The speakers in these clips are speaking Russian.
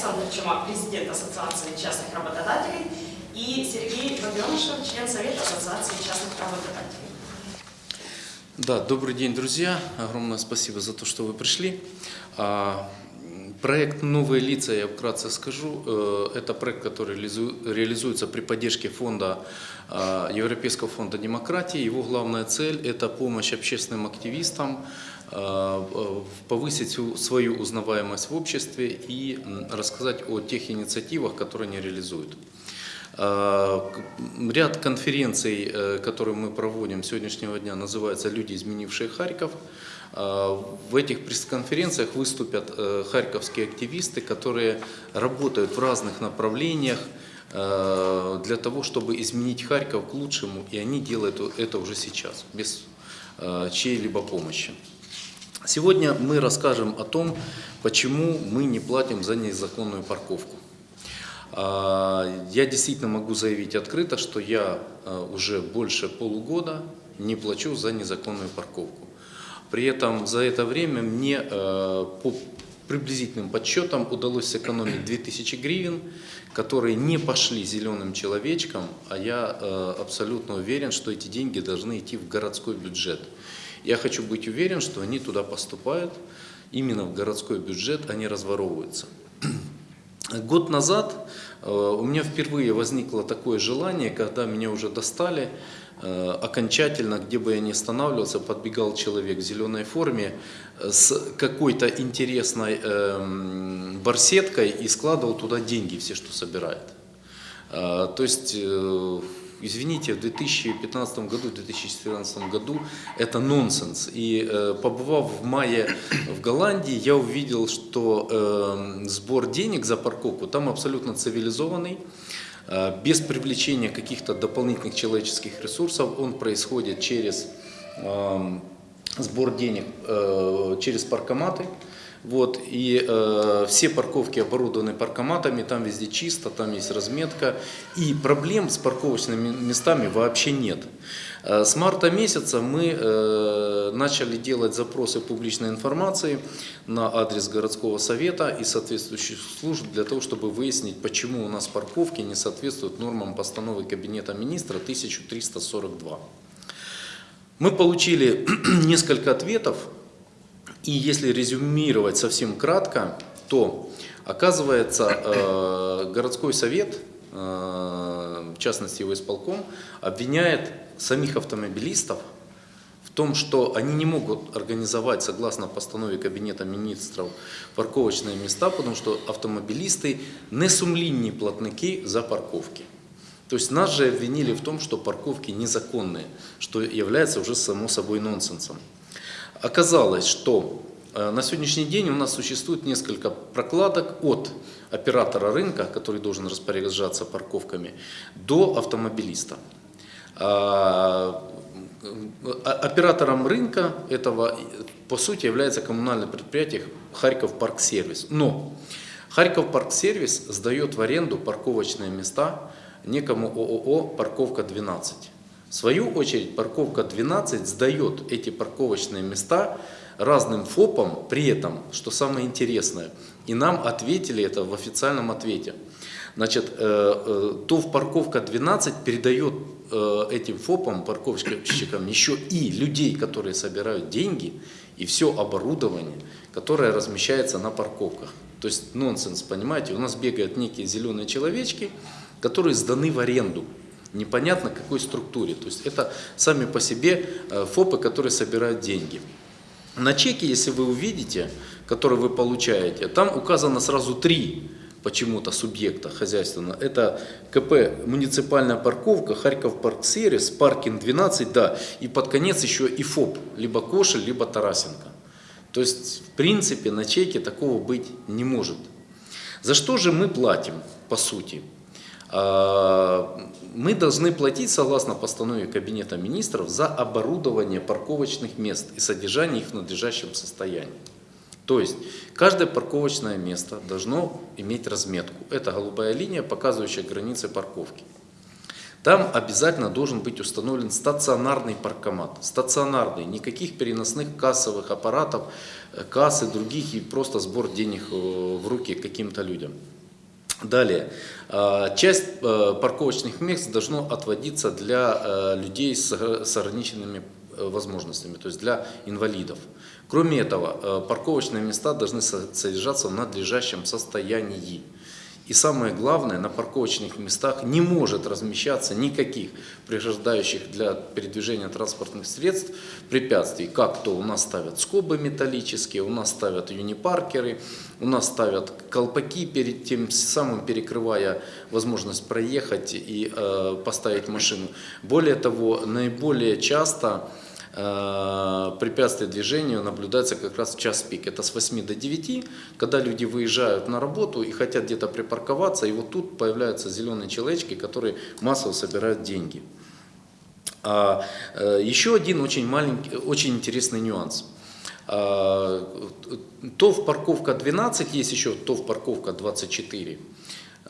Александр Чума, президент Ассоциации частных работодателей, и Сергей Родионышев, член Совета Ассоциации частных работодателей. Да, добрый день, друзья. Огромное спасибо за то, что вы пришли. А, Проект «Новые лица», я вкратце скажу, э, это проект, который реализу- реализуется при поддержке фонда, э, Европейского фонда демократии. Его главная цель – это помощь общественным активистам повысить свою- узнаваемость в обществе и рассказать о тех инициативах, которые они реализуют. Э, Ряд конференций, э, которые мы проводим сегодняшнего дня, называется «Люди, изменившие Харьков». Э, В этих пресс-конференциях выступят э, харьковские активисты, которые работают в разных направлениях э, для того, чтобы изменить Харьков к лучшему, и они делают это уже сейчас, без э, чьей-либо помощи. Сегодня мы расскажем о том, почему мы не платим за незаконную парковку. А, Я действительно могу заявить открыто, что я а, уже больше полугода не плачу за незаконную парковку. При этом за это время мне э, по приблизительным подсчетам удалось сэкономить 2000 гривен, которые не пошли зеленым человечкам, а я абсолютно уверен, что эти деньги должны идти в городской бюджет. Я хочу быть уверен, что они туда поступают, именно в городской бюджет, не разворовываются. Год назад э, у меня впервые возникло такое желание, когда меня уже достали, э, окончательно, где бы я ни останавливался, подбегал человек в зеленой форме э, с какой-то интересной эм, барсеткой и складывал туда деньги, все, что собирает. То есть, извините, в 2015 году, в 2014 году это нонсенс. И э, побывав в мае в Голландии, я увидел, что э, сбор денег за парковку там абсолютно цивилизованный, э, без привлечения каких-то дополнительных человеческих ресурсов. Он происходит через эм, сбор денег э, через паркоматы. Вот, и э, все парковки оборудованы паркоматами, там везде чисто, там есть разметка. И проблем с парковочными местами вообще нет. Э, с марта месяца мы э, начали делать запросы публичной информации на адрес городского совета и соответствующих служб для того, чтобы выяснить, почему у нас парковки не соответствуют нормам постановы Кабинета министра 1342. Мы получили несколько ответов, и если резюмировать совсем кратко, то оказывается э, городской совет, э, в частности его исполком, обвиняет самих автомобилистов в том, что они не могут организовать, согласно постанове Кабинета министров, парковочные места, потому что автомобилисты не сумлінні платники за парковки. То есть нас же обвинили в том, что парковки незаконные, что является уже само собой нонсенсом. Оказалось, что э, на сегодняшний день у нас существует несколько прокладок от оператора рынка, который должен распоряжаться парковками, до автомобилиста. А, э, Оператором рынка этого, по сути, является коммунальное предприятие Харьков Парксервис. Но Харьков Парксервис сдает в аренду парковочные места некому ООО «Парковка 12». В свою очередь парковка 12 сдает эти парковочные места разным ФОПам, при этом, что самое интересное, и нам ответили это в официальном ответе. Значит, э, э, ТОВ парковка 12 передает э, этим ФОПам, парковщикам, еще и людей, которые собирают деньги, и все оборудование, которое размещается на парковках. То есть нонсенс, понимаете, у нас бегают некие зеленые человечки, которые сданы в аренду непонятно какой структуре. То есть это сами по себе э, ФОПы, которые собирают деньги. На чеке, если вы увидите, который вы получаете, там указано сразу три почему-то субъекта хозяйственного. Это КП «Муниципальная парковка», Харьков Парксервис, паркинг 12, да, и под конец еще и ФОП, либо Кошель, либо Тарасенко. То есть, в принципе, на чеке такого быть не может. За что же мы платим, по сути? А, Мы должны платить, согласно постанове Кабинета министров, за оборудование парковочных мест и содержание их в надлежащем состоянии. То есть, каждое парковочное место должно иметь разметку. Это голубая линия, показывающая границы парковки. Там обязательно должен быть установлен стационарный паркомат. Стационарный, никаких переносных кассовых аппаратов, кассы других и просто сбор денег э, в руки каким-то людям. Далее, э, часть э, парковочных мест должно отводиться для э, людей с ограниченными э, возможностями, то есть для инвалидов. Кроме этого, парковочные места должны со- содержаться в надлежащем состоянии. И самое главное, на парковочных местах не может размещаться никаких преграждающих для передвижения транспортных средств препятствий, как то у нас ставят скобы металлические, у нас ставят юнипаркеры, у нас ставят колпаки перед тем самым перекрывая возможность проехать и э, поставить машину. Более того, наиболее часто препятствие движению наблюдается как раз в час пик. Это с 8 до 9, когда люди выезжают на работу и хотят где-то припарковаться, и вот тут появляются зеленые человечки, которые массово собирают деньги. А, э, еще один очень маленький, очень интересный нюанс. А, ТОВ парковка 12, есть еще ТОВ парковка 24, а,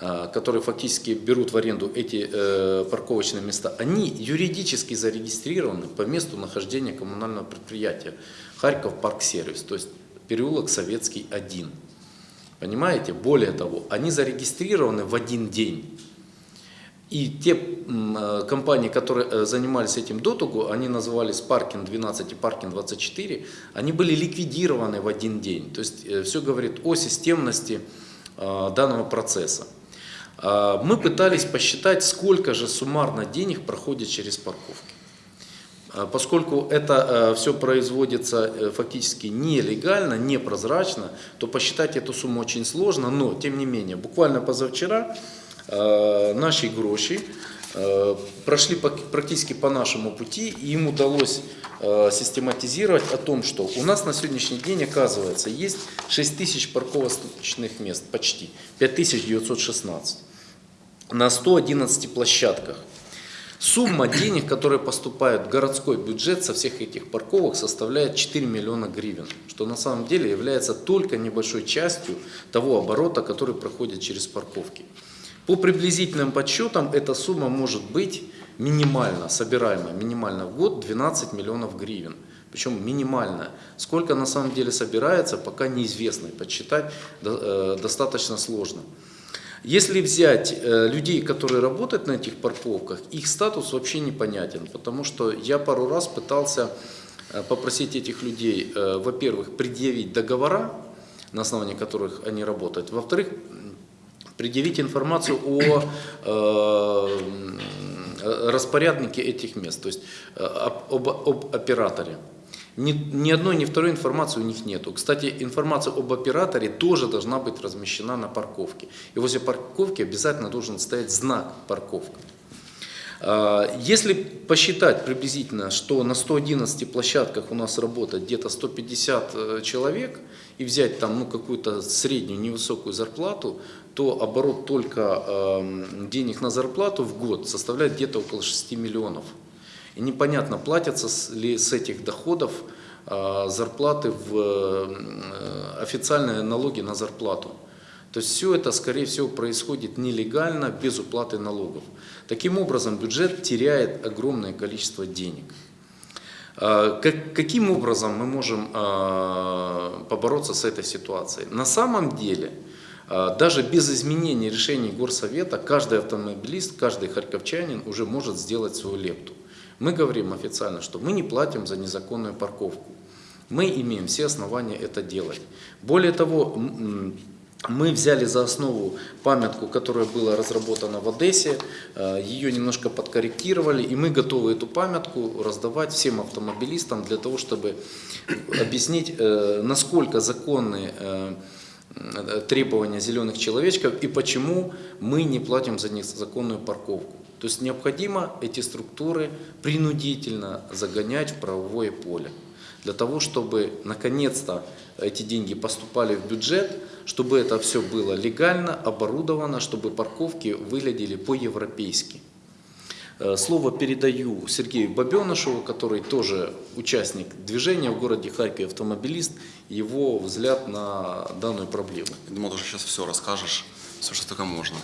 которые фактически берут в аренду эти э, парковочные места. Они юридически зарегистрированы по месту нахождения коммунального предприятия Харьков Парк Сервис, то есть переулок Советский 1. Понимаете? Более того, они зарегистрированы в один день. И те э, компании, которые э, занимались этим дотугу, они назывались Паркин 12 и Паркин 24, они были ликвидированы в один день. То есть все говорит о системности данного процесса. А, Мы пытались посчитать, сколько же суммарно денег проходит через парковки. А, Поскольку это все производится э, фактически нелегально, непрозрачно, то посчитать эту сумму очень сложно, но тем не менее, буквально позавчера наши гроши прошли практически по нашему пути, и им удалось систематизировать о том, что у нас на сегодняшний день, оказывается, есть 6 тысяч парковочных мест, почти, 5916 на 111 площадках. Сумма денег, которая поступает в городской бюджет со всех этих парковок, составляет 4 миллиона гривен, что на самом деле является только небольшой частью того оборота, который проходит через парковки. По приблизительным подсчетам эта сумма может быть минимально, собираемая минимально в год 12 миллионов гривен. Причем минимально. Сколько на самом деле собирается, пока неизвестно. Подсчитать э, достаточно сложно. Если взять э, людей, которые работают на этих парковках, их статус вообще непонятен, потому что я пару раз пытался э, попросить этих людей, э, во-первых, предъявить договора, на основании которых они работают, во-вторых, предъявить информацию о распоряднике этих мест, то есть об, об- об операторе. Ни, ни одной, ни второй информации у них нету. Кстати, информация об операторе тоже должна быть размещена на парковке. И возле парковки обязательно должен стоять знак «парковка». А, Если посчитать приблизительно, что на 111 площадках у нас работает где-то 150 э, человек, и взять там ну, какую-то среднюю невысокую зарплату, то оборот только эм, денег на зарплату в год составляет где-то около 6 миллионов. И непонятно, платятся ли с этих доходов э, зарплаты в э, официальные налоги на зарплату. То есть все это, скорее всего, происходит нелегально, без уплаты налогов. Таким образом, бюджет теряет огромное количество денег. А, как- каким образом мы можем а, побороться с этой ситуацией? На самом деле, а, даже без изменения решений Горсовета, каждый автомобилист, каждый харьковчанин уже может сделать свою лепту. Мы говорим официально, что мы не платим за незаконную парковку. Мы имеем все основания это делать. Более того, мы взяли за основу памятку, которая была разработана в Одессе, э, ее немножко подкорректировали, и мы готовы эту памятку раздавать всем автомобилистам для того, чтобы объяснить, э, насколько законны э, требования зеленых человечков и почему мы не платим за незаконную парковку. То есть необходимо эти структуры принудительно загонять в правовое поле для того, чтобы наконец-то эти деньги поступали в бюджет, чтобы это все было легально, оборудовано, чтобы парковки выглядели по-европейски. Э, Слово передаю Сергею Бабенышеву, который тоже участник движения в городе Харькове, автомобилист, его взгляд на данную проблему. Я думал, ты сейчас все расскажешь, все, что только можно.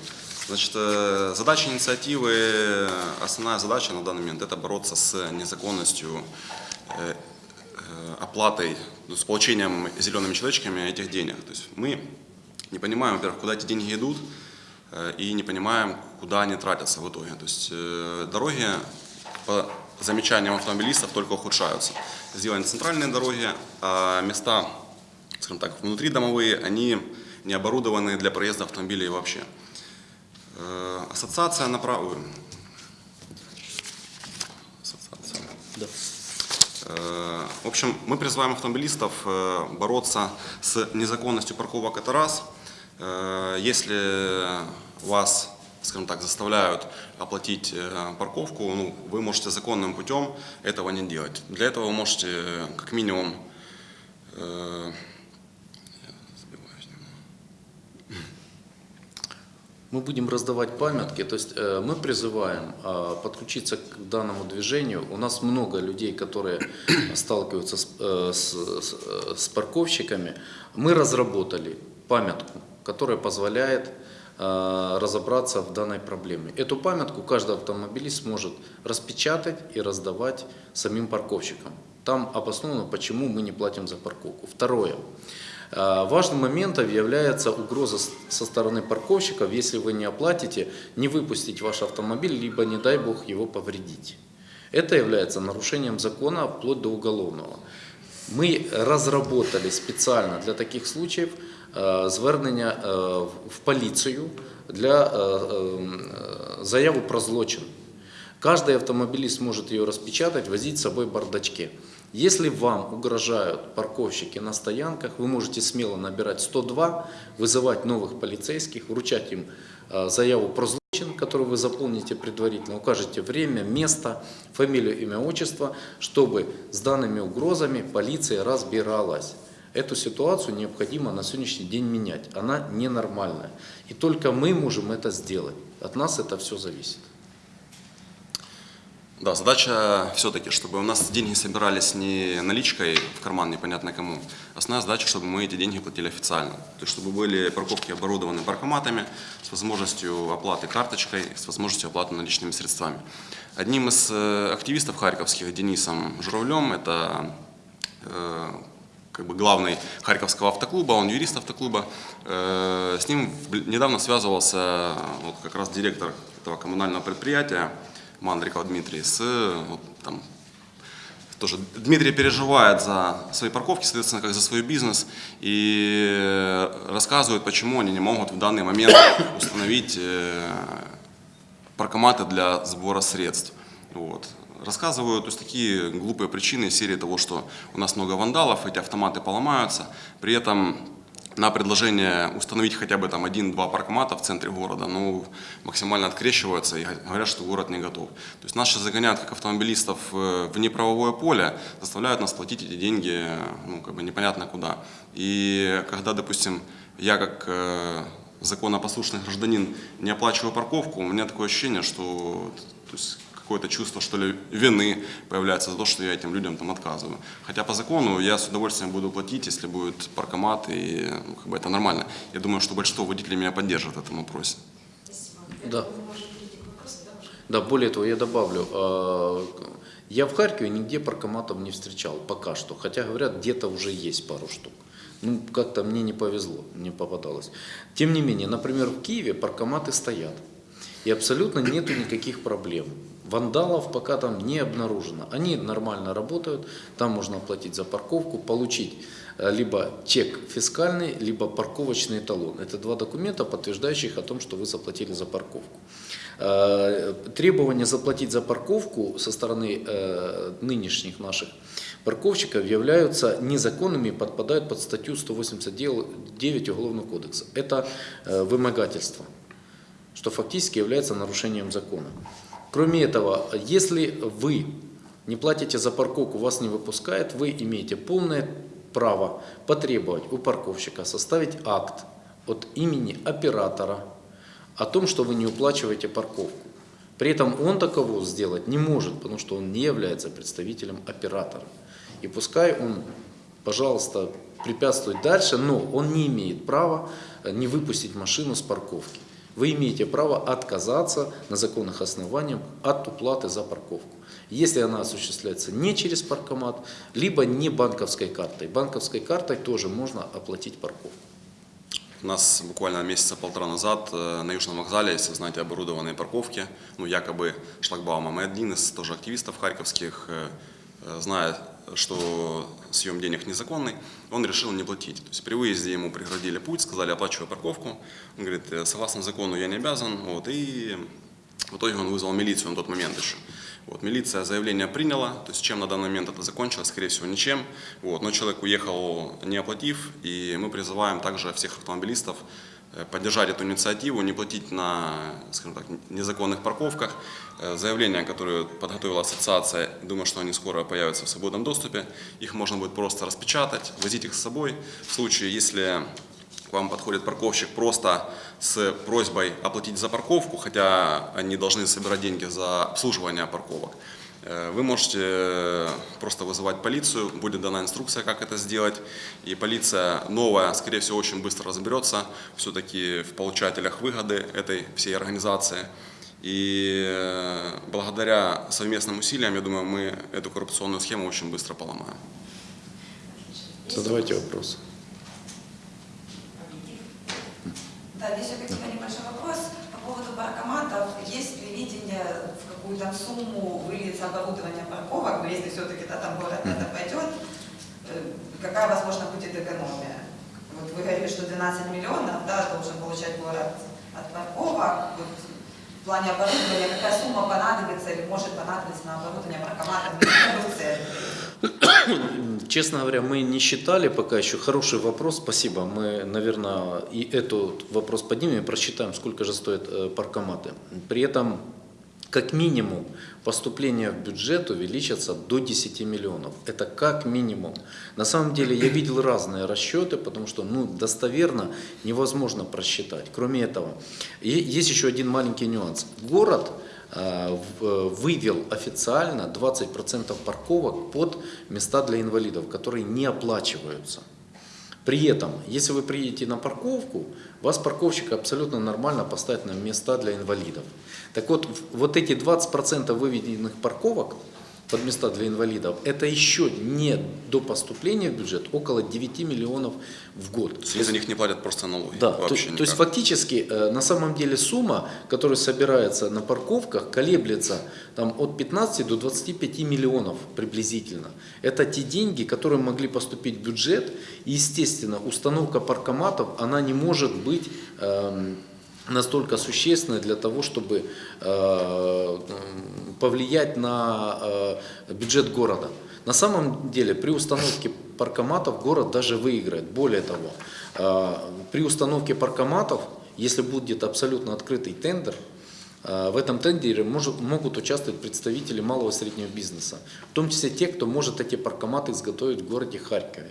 Значит, э, задача инициативы, э, основная задача на данный момент это бороться с незаконностью э, оплатой, ну, с получением зелеными человечками этих денег. То есть мы не понимаем, во-первых, куда эти деньги идут, и не понимаем, куда они тратятся в итоге. То есть дороги, по замечаниям автомобилистов, только ухудшаются. Сделаны центральные дороги, а места, скажем так, внутридомовые, они не оборудованы для проезда автомобилей вообще. Э, Ассоциация направ... Ассоциация. Да. Э, В общем, мы призываем автомобилистов э, бороться с незаконностью парковок это раз. Если вас, скажем так, заставляют оплатить парковку, ну, вы можете законным путем этого не делать. Для этого вы можете как минимум э, Мы будем раздавать памятки, то есть э, мы призываем э, подключиться к данному движению. У нас много людей, которые сталкиваются с, э, с- с- парковщиками. Мы разработали памятку, которая позволяет разобраться в данной проблеме. Эту памятку каждый автомобилист сможет распечатать и раздавать самим парковщикам. Там обосновано, почему мы не платим за парковку. Второе. Э, Важным моментом является угроза с- со стороны парковщиков, если вы не оплатите, не выпустить ваш автомобиль, либо, не дай бог, его повредить. Это является нарушением закона вплоть до уголовного. Ми розробили спеціально для таких случаїв е, звернення е, в- в поліцію для е, е, заяву про злочин. Каждый автомобилист может ее распечатать, возить с собой в бардачке. Если вам угрожают парковщики на стоянках, вы можете смело набирать 102, вызывать новых полицейских, вручать им э, заяву про злочин, которую вы заполните предварительно, укажете время, место, фамилию, имя, отчество, чтобы с данными угрозами полиция разбиралась. Эту ситуацию необходимо на сегодняшний день менять. Она ненормальная. И только мы можем это сделать. От нас это все зависит. Да, задача все-таки, чтобы у нас деньги собирались не наличкой в карман непонятно кому. Основная задача, чтобы мы эти деньги платили официально. То есть, чтобы были парковки оборудованы паркоматами с возможностью оплаты карточкой, с возможностью оплаты наличными средствами. Одним из э, активистов харьковских, Денисом Журавлем, это э, как бы главный Харьковского автоклуба, он юрист автоклуба. Э, С ним недавно связывался вот как раз директор этого коммунального предприятия Мандриков Дмитрий с вот, там, тоже Дмитрий переживает за свои парковки, соответственно, как за свой бизнес, и рассказывает, почему они не могут в данный момент установить э, паркоматы для сбора средств. Вот. Рассказываю то есть, такие глупые причины серии того, что у нас много вандалов, эти автоматы поломаются. При этом на предложение установить хотя бы там один-два паркомата в центре города, ну, максимально открещиваются и говорят, что город не готов. То есть нас сейчас загоняют как автомобилистов э, в неправовое поле, заставляют нас платить эти деньги, ну, как бы непонятно куда. И когда, допустим, я как э, законопослушный гражданин не оплачиваю парковку, у меня такое ощущение, что то есть, какое-то чувство, что ли, вины появляется за то, что я этим людям там отказываю. Хотя по закону я с удовольствием буду платить, если будет паркомат, и ну, как бы это нормально. Я думаю, что большинство водителей меня поддержит в этом вопросе. Да. Да, более того, я добавлю, э, я в Харькове нигде паркоматов не встречал пока что, хотя говорят, где-то уже есть пару штук. Ну, как-то мне не повезло, не попадалось. Тем не менее, например, в Киеве паркоматы стоят, и абсолютно нету никаких проблем. Вандалов пока там не обнаружено. Они нормально работают, там можно оплатить за парковку, получить э, либо чек фискальный, либо парковочный талон. Это два документа, подтверждающих о том, что вы заплатили за парковку. Э, Требования заплатить за парковку со стороны э, нынешних наших парковщиков являются незаконными и подпадают под статью 189 Уголовного кодекса. Это вымогательство, что фактически является нарушением закона. Кроме этого, если вы не платите за парковку, вас не выпускают, вы имеете полное право потребовать у парковщика составить акт от имени оператора о том, что вы не уплачиваете парковку. При этом он таково сделать не может, потому что он не является представителем оператора. И пускай он, пожалуйста, препятствует дальше, но он не имеет права э, не выпустить машину с парковки. Вы имеете право отказаться на законных основаниях от уплаты за парковку. Если она осуществляется не через паркомат, либо не банковской картой. Банковской картой тоже можно оплатить парковку. У нас буквально месяца полтора назад э, на Южном вокзале, если вы знаете, оборудованные парковки, ну, якобы шлагбаумом. И один из тоже активистов харьковских, э, э, зная, что съем денег незаконный, он решил не платить. То есть при выезде ему преградили путь, сказали, оплачивай парковку. Он говорит, «Э, согласно закону я не обязан. Вот, и в итоге он вызвал милицию на тот момент еще. Вот, милиция заявление приняла, то есть чем на данный момент это закончилось, скорее всего, ничем. Вот, но человек уехал не оплатив, и мы призываем также всех автомобилистов поддержать эту инициативу, не платить на, скажем так, незаконных парковках. Э, Заявления, которые подготовила ассоциация, думаю, что они скоро появятся в свободном доступе. Их можно будет просто распечатать, возить их с собой. В случае, если к вам подходит парковщик просто с просьбой оплатить за парковку, хотя они должны собирать деньги за обслуживание парковок. Э, Вы можете э, просто вызывать полицию, будет дана инструкция, как это сделать. И полиция новая, скорее всего, очень быстро разберется все-таки в получателях выгоды этой всей организации. И э, благодаря совместным усилиям, я думаю, мы эту коррупционную схему очень быстро поломаем. Задавайте вопросы. Да, здесь меня небольшой вопрос по поводу паркоматов. Есть ли видение, в какую там сумму выльется оборудование парковок, но если все-таки да, там город на это пойдет, э, какая, возможно, будет экономия? Вот вы говорили, что 12 миллионов да, должен получать город от парковок. Вот в плане оборудования какая сумма понадобится или может понадобиться на оборудование центрах? Честно говоря, мы не считали пока еще. Хороший вопрос, спасибо. Мы, наверное, и этот вопрос поднимем и просчитаем, сколько же стоят э, паркоматы. При этом, как минимум, поступления в бюджет увеличатся до 10 миллионов. Это как минимум. На самом деле я видел разные расчеты, потому что ну, достоверно невозможно просчитать. Кроме этого, есть еще один маленький нюанс. Город э, вывел официально 20% парковок под места для инвалидов, которые не оплачиваются. При этом, если вы приедете на парковку, вас парковщик абсолютно нормально поставит на места для инвалидов. Так вот, вот эти 20% выведенных парковок под места для инвалидов, это еще не до поступления в бюджет около 9 миллионов в год. То есть они за них не платят просто налоги. Да, то, вообще то есть никак. фактически э, на самом деле сумма, которая собирается на парковках, колеблется там, от 15 до 25 миллионов приблизительно. Это те деньги, которые могли поступить в бюджет. И, естественно, установка паркоматов, она не может быть эм, настолько существенной для того, чтобы э, повлиять на э, бюджет города. На самом деле при установке паркоматов город даже выиграет. Более того, э, при установке паркоматов, если будет абсолютно открытый тендер, э, в этом тендере может- могут участвовать представители малого и среднего бизнеса, в том числе те, кто может эти паркоматы изготовить в городе Харькове.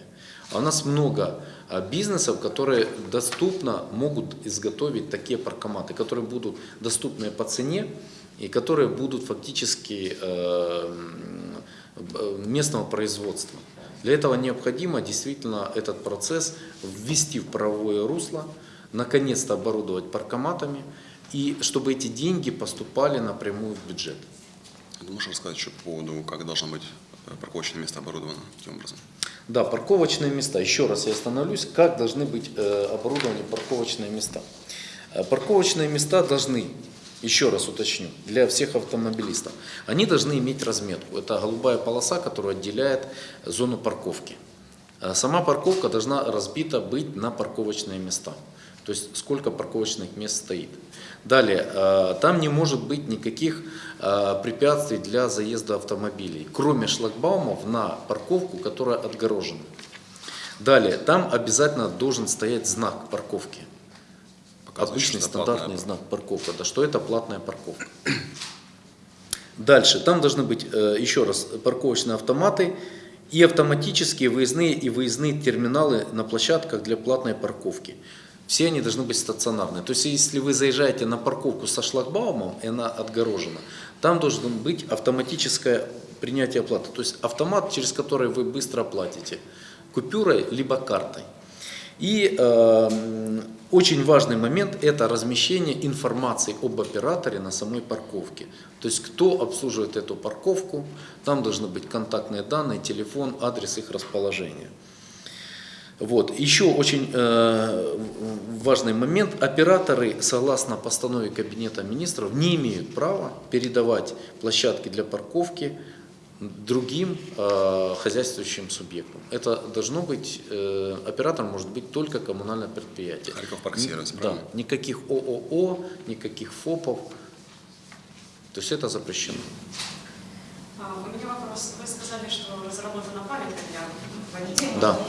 А у нас много бизнесов, которые доступно могут изготовить такие паркоматы, которые будут доступны по цене и которые будут фактически э, б- местного производства. Для этого необходимо действительно этот процесс ввести в правовое русло, наконец-то оборудовать паркоматами, и чтобы эти деньги поступали напрямую в бюджет. Ты можешь рассказать еще по поводу, как должно быть э, парковочное место оборудовано, каким образом? Да, парковочные места. Еще раз я остановлюсь. Как должны быть э, оборудованы парковочные места? Э, Парковочные места должны, еще раз уточню, для всех автомобилистов, они должны иметь разметку. Это голубая полоса, которая отделяет зону парковки. Э, Сама парковка должна разбита быть на парковочные места. То есть сколько парковочных мест стоит. Далее, э, там не может быть никаких э, препятствий для заезда автомобилей, кроме шлагбаумов на парковку, которая отгорожена. Далее, там обязательно должен стоять знак парковки. Обычный стандартный знак парковка, да, что это платная парковка. Дальше, там должны быть, э, еще раз, парковочные автоматы и автоматические выездные и выездные терминалы на площадках для платной парковки. Все они должны быть стационарные. То есть, если вы заезжаете на парковку со шлагбаумом, и она отгорожена, там должно быть автоматическое принятие оплаты. То есть, автомат, через который вы быстро оплатите, купюрой либо картой. И э, очень важный момент – это размещение информации об операторе на самой парковке. То есть кто обслуживает эту парковку, там должны быть контактные данные, телефон, адрес их расположения. Вот. Еще очень э, важный момент. Операторы, согласно постанове Кабинета министров, не имеют права передавать площадки для парковки другим э, хозяйствующим субъектам. Это должно быть, э, оператор может быть только коммунальное предприятие. Харьков Парксервис, Да, никаких ООО, никаких ФОПов. То есть это запрещено. А, У меня вопрос. Вы сказали, что разработана памятка для понятия. Да.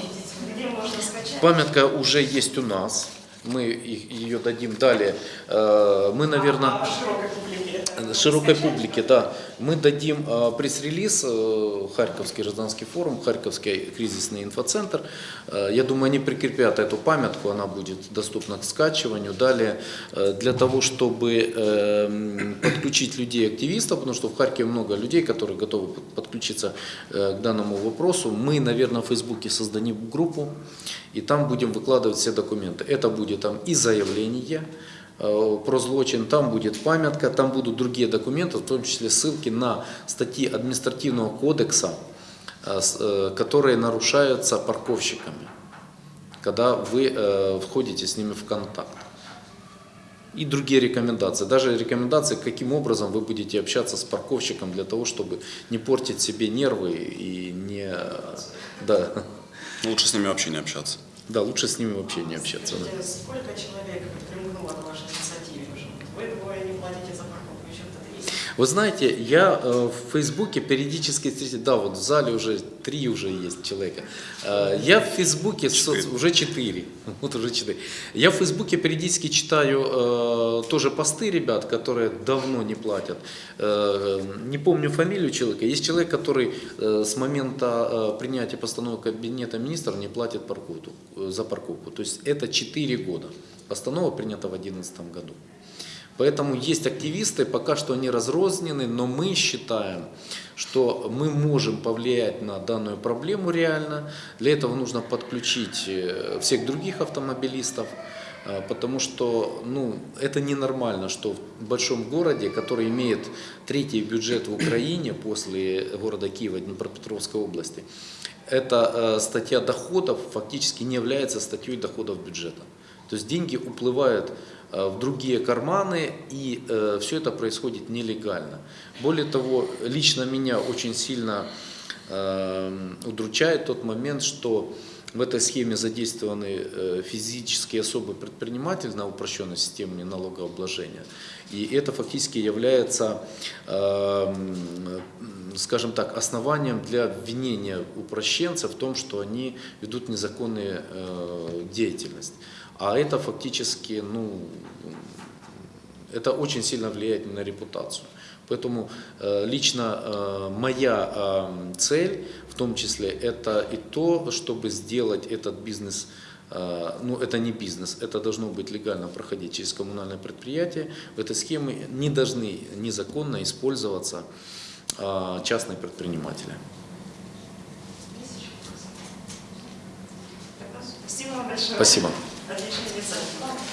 Где можно скачать? Памятка уже есть у нас. Мы ее дадим далее. Э, Мы, наверное... А, а широкой публике это широкой публике, да. Мы дадим э, пресс-релиз, э, Харьковский гражданский форум, Харьковский кризисный инфоцентр. Я думаю, они прикрепят эту памятку, она будет доступна к скачиванию. Далее, для того, чтобы подключить людей-активистов, потому что в Харькове много людей, которые готовы под- подключиться к данному вопросу, мы, наверное, в Фейсбуке создадим группу, и там будем выкладывать все документы. Это будет там и заявление, э, про злочин, там будет памятка, там будут другие документы, в том числе ссылки на статьи административного кодекса, э, э, которые нарушаются парковщиками, когда вы входите с ними в контакт. И другие рекомендации. Даже рекомендации, каким образом вы будете общаться с парковщиком для того, чтобы не портить себе нервы и не... Да, лучше с ними вообще не общаться. Да лучше с ними вообще не общаться. да. Сколько человек примкнуло к вашей инициативе уже? Вы двое не платите за парковку, еще кто-то есть? Вы знаете, я э, в Фейсбуке периодически встречаю, да, вот в зале уже три уже есть человека. Э, Я в Фейсбуке со- Четыре. уже четыре, вот уже четыре. Я в Фейсбуке периодически читаю э, тоже посты ребят, которые давно не платят. Э, не помню фамилию человека. Есть человек, который э, с момента э, принятия постановы Кабинета министров не платит парковку, э, за парковку. То есть это 4 года. Постанова принята в 2011 году. Поэтому есть активисты, пока что они разрознены, но мы считаем, что мы можем повлиять на данную проблему реально. Для этого нужно подключить э, всех других автомобилистов, э, потому что ну, это ненормально, что в большом городе, который имеет третий бюджет в Украине после города Киева, Днепропетровской области, эта э, статья доходов фактически не является статьей доходов бюджета. То есть деньги уплывают в другие карманы, и все это происходит нелегально. Более того, лично меня очень сильно э, удручает тот момент, что в этой схеме задействованы э, физические особые предприниматели на упрощенной системе налогообложения. И это фактически является, э, м, скажем так, основанием для обвинения упрощенцев в том, что они ведут незаконную э, деятельность. А это фактически, ну, это очень сильно влияет на репутацию. Поэтому э, лично э, моя э, цель, в том числе, это и то, чтобы сделать этот бизнес, э, ну это не бизнес, это должно быть легально проходить через коммунальное предприятие. В этой схеме не должны незаконно использоваться э, частные предприниматели. Спасибо вам большое. Спасибо. Отличная инициатива.